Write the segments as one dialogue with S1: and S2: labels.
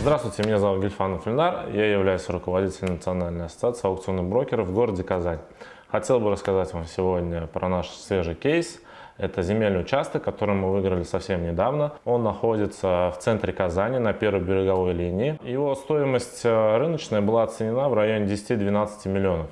S1: Здравствуйте, меня зовут Гельфанов Ленар, я являюсь руководителем Национальной ассоциации аукционных брокеров в городе Казань. Хотел бы рассказать вам сегодня про наш свежий кейс. Это земельный участок, который мы выиграли совсем недавно. Он находится в центре Казани на первой береговой линии. Его стоимость э, рыночная была оценена в районе 10-12 миллионов.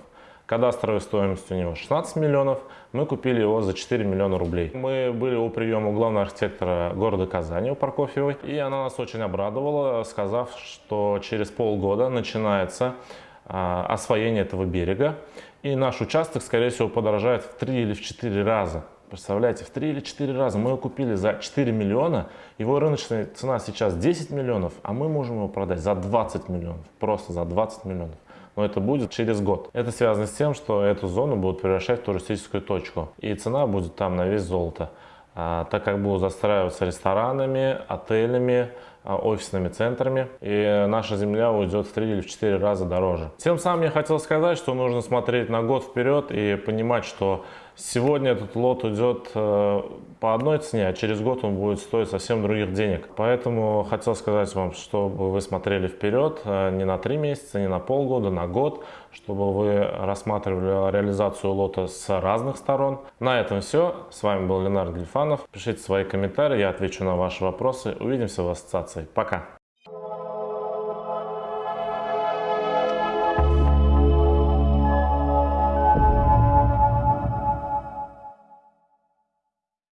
S1: Кадастровая стоимость у него 16 миллионов, мы купили его за 4 миллиона рублей. Мы были у приема главного архитектора города Казани, у Прокофьевой, и она нас очень обрадовала, сказав, что через полгода начинается а, освоение этого берега, и наш участок, скорее всего, подорожает в 3 или в 4 раза. Представляете, в 3 или 4 раза мы его купили за 4 миллиона, его рыночная цена сейчас 10 миллионов, а мы можем его продать за 20 миллионов, просто за 20 миллионов но это будет через год. Это связано с тем, что эту зону будут превращать в туристическую точку, и цена будет там на весь золото. А, так как будут застраиваться ресторанами, отелями, а, офисными центрами, и наша земля уйдет в 3 или в 4 раза дороже. Тем самым я хотел сказать, что нужно смотреть на год вперед и понимать, что сегодня этот лот уйдет э, по одной цене, а через год он будет стоить совсем других денег. Поэтому хотел сказать вам, чтобы вы смотрели вперед э, не на 3 месяца, не на полгода, на год, чтобы вы рассматривали реализацию лота с разных сторон. На этом все. С вами был Ленардо Гельфанов. Пишите свои комментарии, я отвечу на ваши вопросы. Увидимся в ассоциации. Пока!